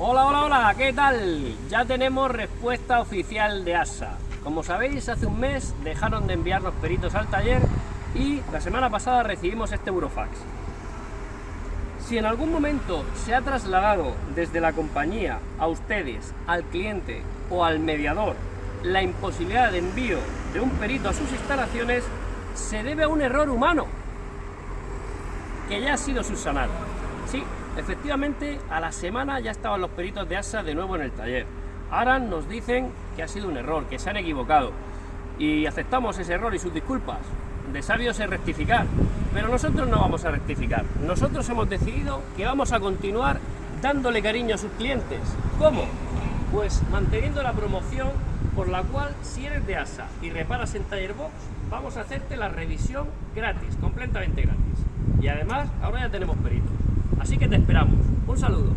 Hola, hola, hola, ¿qué tal? Ya tenemos respuesta oficial de ASA. Como sabéis, hace un mes dejaron de enviar los peritos al taller y la semana pasada recibimos este Eurofax. Si en algún momento se ha trasladado desde la compañía a ustedes, al cliente o al mediador la imposibilidad de envío de un perito a sus instalaciones, se debe a un error humano que ya ha sido subsanado. Sí, efectivamente, a la semana ya estaban los peritos de ASA de nuevo en el taller. Ahora nos dicen que ha sido un error, que se han equivocado. Y aceptamos ese error y sus disculpas. De sabios es rectificar. Pero nosotros no vamos a rectificar. Nosotros hemos decidido que vamos a continuar dándole cariño a sus clientes. ¿Cómo? Pues manteniendo la promoción por la cual si eres de ASA y reparas en Taller Box, vamos a hacerte la revisión gratis, completamente gratis. Y además, ahora ya tenemos peritos. Así que te esperamos. Un saludo.